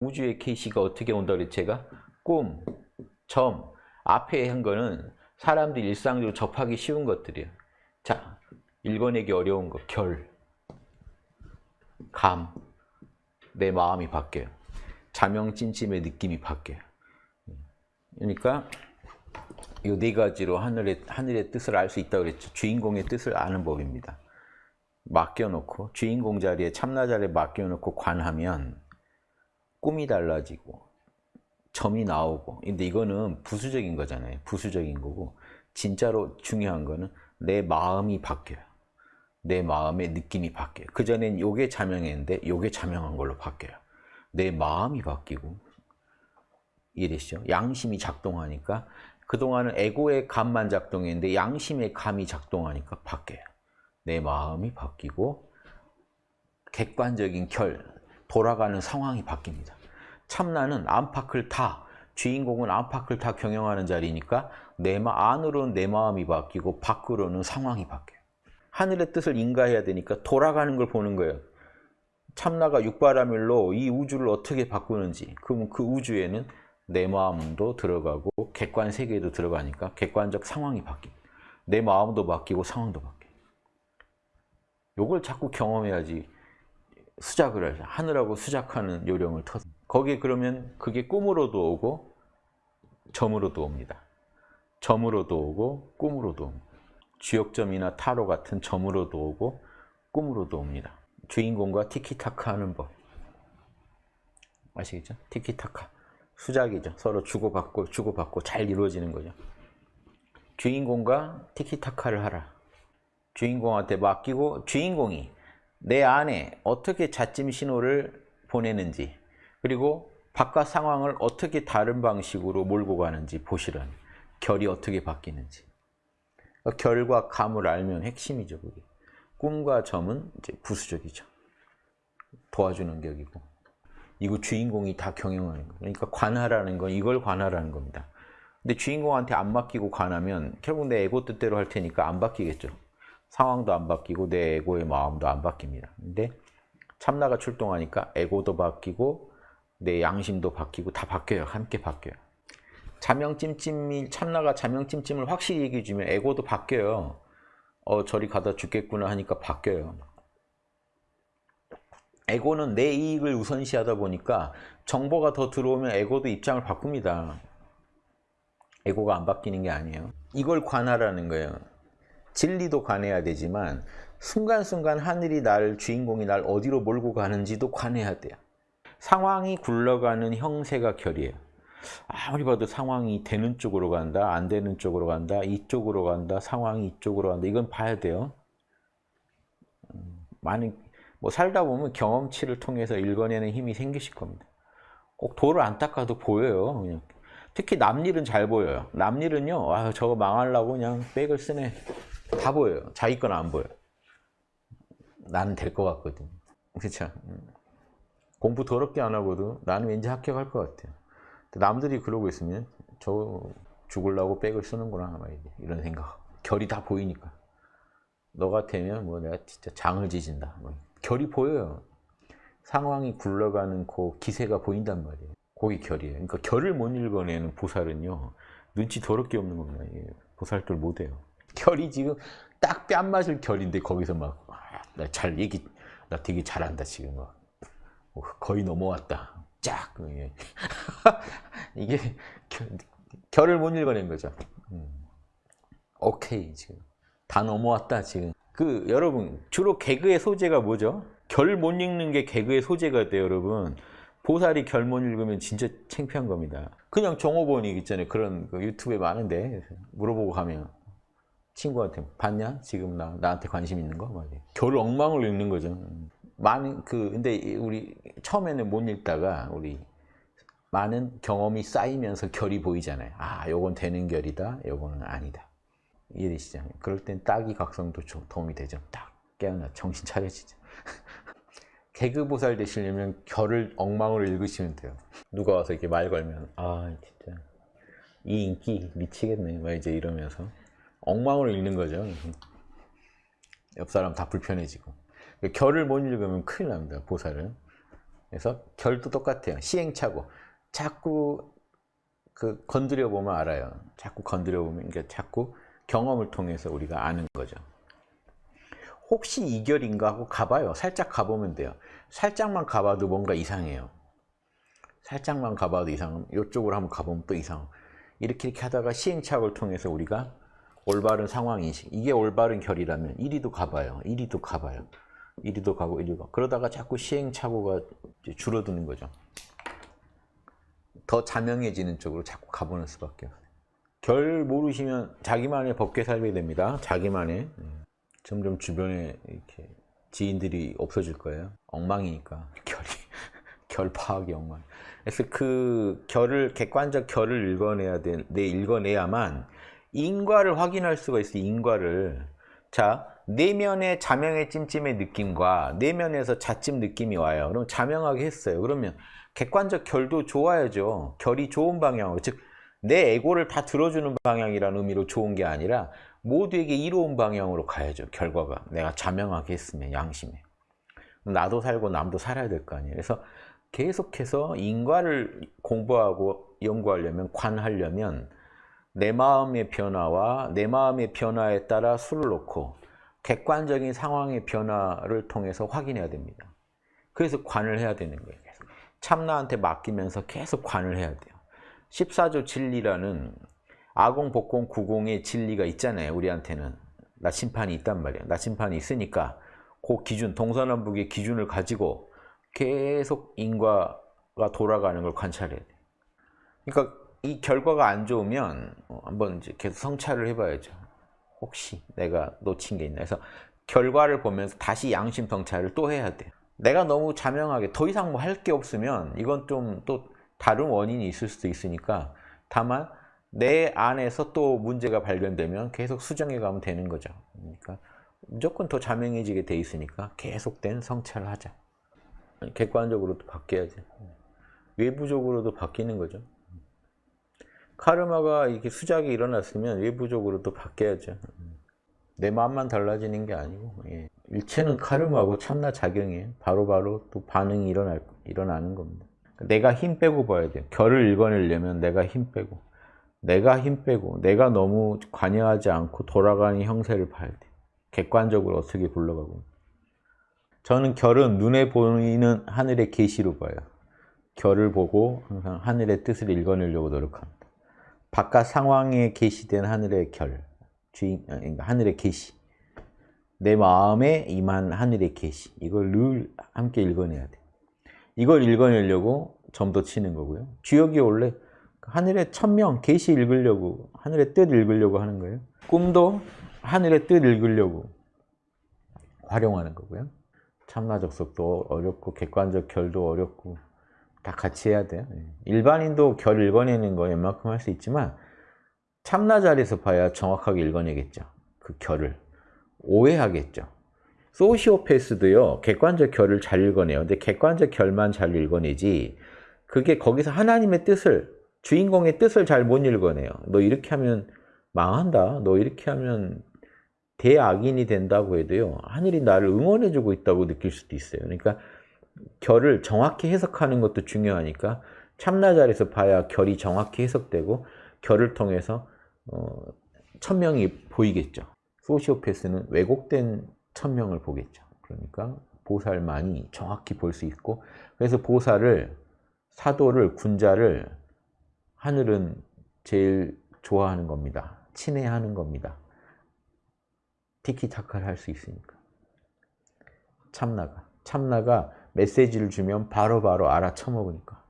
우주의 KC가 어떻게 온다 그랬지 제가? 꿈, 점, 앞에 한 거는 사람들이 일상적으로 접하기 쉬운 것들이에요. 자, 읽어내기 어려운 거, 결, 감, 내 마음이 바뀌어요. 자명찜찜의 느낌이 바뀌어요. 그러니까 이 네 가지로 하늘의, 하늘의 뜻을 알 수 있다고 그랬죠. 주인공의 뜻을 아는 법입니다. 맡겨놓고 주인공 자리에 참나 자리에 맡겨놓고 관하면 꿈이 달라지고 점이 나오고 근데 이거는 부수적인 거잖아요. 부수적인 거고 진짜로 중요한 거는 내 마음이 바뀌어요. 내 마음의 느낌이 바뀌어요. 그전엔 요게 자명했는데 요게 자명한 걸로 바뀌어요. 내 마음이 바뀌고 이해되시죠? 양심이 작동하니까 그동안은 에고의 감만 작동했는데 양심의 감이 작동하니까 바뀌어요. 내 마음이 바뀌고 객관적인 결, 돌아가는 상황이 바뀝니다. 참나는 안팎을 다, 주인공은 안팎을 다 경영하는 자리니까 내 마, 안으로는 내 마음이 바뀌고 밖으로는 상황이 바뀌어요. 하늘의 뜻을 인가해야 되니까 돌아가는 걸 보는 거예요. 참나가 육바라밀로 이 우주를 어떻게 바꾸는지 그러면 그 우주에는 내 마음도 들어가고 객관 세계도 들어가니까 객관적 상황이 바뀝니다. 내 마음도 바뀌고 상황도 바뀌어요. 요걸 자꾸 경험해야지 수작을 하죠. 하늘하고 수작하는 요령을 터 거기에 그러면 그게 꿈으로도 오고 점으로도 옵니다. 점으로도 오고 꿈으로도 옵니다. 주역점이나 타로 같은 점으로도 오고 꿈으로도 옵니다. 주인공과 티키타카 하는 법. 아시겠죠? 티키타카. 수작이죠. 서로 주고받고 주고받고 잘 이루어지는 거죠. 주인공과 티키타카를 하라. 주인공한테 맡기고 주인공이 내 안에 어떻게 자찜 신호를 보내는지 그리고 바깥 상황을 어떻게 다른 방식으로 몰고 가는지 보시라는 결이 어떻게 바뀌는지. 그러니까 결과 감을 알면 핵심이죠 그게. 꿈과 점은 이제 부수적이죠. 도와주는 격이고. 이거 주인공이 다 경영하는 거예요 그러니까 관하라는 건 이걸 관하라는 겁니다. 근데 주인공한테 안 맡기고 관하면 결국 내 에고 뜻대로 할 테니까 안 바뀌겠죠 상황도 안 바뀌고 내 에고의 마음도 안 바뀝니다. 근데 참나가 출동하니까 에고도 바뀌고 내 양심도 바뀌고 다 바뀌어요. 함께 바뀌어요. 자명찜찜이 참나가 자명찜찜을 확실히 얘기해 주면 에고도 바뀌어요. 어 저리 가다 죽겠구나 하니까 바뀌어요. 에고는 내 이익을 우선시하다 보니까 정보가 더 들어오면 에고도 입장을 바꿉니다. 에고가 안 바뀌는 게 아니에요. 이걸 관하라는 거예요. 진리도 관해야 되지만 순간순간 하늘이 날 주인공이 날 어디로 몰고 가는지도 관해야 돼요. 상황이 굴러가는 형세가 결이에요. 아무리 봐도 상황이 되는 쪽으로 간다, 안 되는 쪽으로 간다, 이쪽으로 간다, 상황이 이쪽으로 간다. 이건 봐야 돼요. 음, 많은 뭐 살다 보면 경험치를 통해서 읽어내는 힘이 생기실 겁니다. 꼭 돌을 안 닦아도 보여요. 그냥. 특히 남일은 잘 보여요. 남일은요, 아, 저거 망하려고 그냥 백을 쓰네. 다 보여요. 자기 건 안 보여. 나는 될 것 같거든. 그렇죠. 공부 더럽게 안 하고도 나는 왠지 합격할 것 같아요. 남들이 그러고 있으면 저 죽을라고 백을 쓰는구나 이런 생각. 결이 다 보이니까. 너 같으면 뭐 내가 진짜 장을 지진다. 뭐. 결이 보여요. 상황이 굴러가는 그 기세가 보인단 말이에요. 거기 결이에요. 그러니까 결을 못 읽어내는 보살은요. 눈치 더럽게 없는 겁니다. 보살들 못해요. 결이 지금 딱 뺨 맞을 결인데 거기서 막 나 잘 얘기 나 되게 잘한다 지금 막. 어, 거의 넘어왔다. 쫙 예. 이게 결, 을못 읽어낸 거죠. 음. 오케이 지금. 다 넘어왔다 지금. 그 여러분 주로 개그의 소재가 뭐죠? 결 못 읽는 게 개그의 소재가 돼요 여러분. 보살이 결 못 읽으면 진짜 창피한 겁니다. 그냥 종업원이 있잖아요. 그런 그 유튜브에 많은데 물어보고 가면 친구한테 봤냐? 지금 나, 나한테 관심 있는 거? 막결 엉망을 읽는 거죠. 많은 그 근데 우리 처음에는 못 읽다가 우리 많은 경험이 쌓이면서 결이 보이잖아요. 아, 요건 되는 결이다. 요거는 아니다. 이해되시죠? 그럴 땐 딱이 각성도 도움이 되죠. 딱 깨어나 정신 차려지죠. 개그 보살 되시려면 결을 엉망으로 읽으시면 돼요. 누가 와서 이렇게 말 걸면 아 진짜 이 인기 미치겠네. 막 이제 이러면서 엉망으로 읽는 거죠. 옆 사람 다 불편해지고. 결을 못 읽으면 큰일 납니다, 보살은. 그래서 결도 똑같아요. 시행착오. 자꾸 그 건드려 보면 알아요. 자꾸 건드려 보면 그러니까 자꾸 경험을 통해서 우리가 아는 거죠. 혹시 이 결인가 하고 가봐요. 살짝 가보면 돼요. 살짝만 가봐도 뭔가 이상해요. 살짝만 가봐도 이상. 이쪽으로 한번 가보면 또 이상. 이렇게 이렇게 하다가 시행착오를 통해서 우리가 올바른 상황 인식. 이게 올바른 결이라면 이리도 가봐요. 이리도 가봐요. 이리도 가고 이리도 가고. 그러다가 자꾸 시행착오가 줄어드는 거죠. 더 자명해지는 쪽으로 자꾸 가보는 수밖에 없어요. 결 모르시면 자기만의 법계 살게 됩니다. 자기만의. 음. 점점 주변에 이렇게 지인들이 없어질 거예요. 엉망이니까 결이 결 파악이 엉망. 그래서 그 결을 객관적 결을 읽어내야 돼. 내 읽어내야만 인과를 확인할 수가 있어. 요 인과를. 자 내면의 자명의 찜찜의 느낌과 내면에서 자찜 느낌이 와요. 그럼 자명하게 했어요. 그러면 객관적 결도 좋아야죠. 결이 좋은 방향으로 즉내 에고를 다 들어주는 방향이라는 의미로 좋은 게 아니라 모두에게 이로운 방향으로 가야죠. 결과가 내가 자명하게 했으면 양심에 나도 살고 남도 살아야 될 거 아니에요. 그래서 계속해서 인과를 공부하고 연구하려면 관하려면 내 마음의 변화와 내 마음의 변화에 따라 수를 놓고 객관적인 상황의 변화를 통해서 확인해야 됩니다. 그래서 관을 해야 되는 거예요. 참나한테 맡기면서 계속 관을 해야 돼요. 14조 진리라는 아공, 복공, 구공의 진리가 있잖아요. 우리한테는. 나침판이 있단 말이에요. 나침판이 있으니까 그 기준, 동서남북의 기준을 가지고 계속 인과가 돌아가는 걸 관찰해야 돼요. 그러니까 이 결과가 안 좋으면 어, 한번 이제 계속 성찰을 해봐야죠. 혹시 내가 놓친 게 있나 해서 결과를 보면서 다시 양심 성찰을 또 해야 돼요. 내가 너무 자명하게 더 이상 뭐 할 게 없으면 이건 좀 또 다른 원인이 있을 수도 있으니까 다만 내 안에서 또 문제가 발견되면 계속 수정해 가면 되는 거죠. 그러니까 무조건 더 자명해지게 돼 있으니까 계속된 성찰을 하자. 객관적으로도 바뀌어야지. 외부적으로도 바뀌는 거죠. 카르마가 이렇게 수작이 일어났으면 외부적으로도 바뀌어야죠. 내 마음만 달라지는 게 아니고 예. 일체는 카르마고 참나 작용이에요. 바로바로 또 반응이 일어날, 일어나는 겁니다. 내가 힘 빼고 봐야 돼요. 결을 읽어내려면 내가 힘 빼고 내가 힘 빼고 내가 너무 관여하지 않고 돌아가는 형세를 봐야 돼요. 객관적으로 어떻게 굴러가고 저는 결은 눈에 보이는 하늘의 계시로 봐요. 결을 보고 항상 하늘의 뜻을 읽어내려고 노력합니다. 바깥 상황에 계시된 하늘의 결, 주인, 그러니까 하늘의 계시, 내 마음에 임한 하늘의 계시 이걸 늘 함께 읽어내야 돼. 이걸 읽어내려고 점도 치는 거고요. 주역이 원래 하늘의 천명, 계시 읽으려고 하늘의 뜻 읽으려고 하는 거예요. 꿈도 하늘의 뜻 읽으려고 활용하는 거고요. 참나적 속도 어렵고 객관적 결도 어렵고 다 같이 해야 돼요. 예. 일반인도 결 읽어내는 거 웬만큼 할 수 있지만 참나 자리에서 봐야 정확하게 읽어내겠죠. 그 결을. 오해하겠죠. 소시오패스도요. 객관적 결을 잘 읽어내요. 근데 객관적 결만 잘 읽어내지 그게 거기서 하나님의 뜻을 주인공의 뜻을 잘 못 읽어내요. 너 이렇게 하면 망한다. 너 이렇게 하면 대악인이 된다고 해도요. 하늘이 나를 응원해주고 있다고 느낄 수도 있어요. 그러니까 결을 정확히 해석하는 것도 중요하니까 참나 자리에서 봐야 결이 정확히 해석되고 결을 통해서 어, 천명이 보이겠죠. 소시오패스는 왜곡된 천명을 보겠죠. 그러니까 보살만이 정확히 볼 수 있고 그래서 보살을 사도를 군자를 하늘은 제일 좋아하는 겁니다. 친애하는 겁니다. 티키타카를 할 수 있으니까. 참나가. 참나가 메시지를 주면 바로바로 바로 알아쳐먹으니까.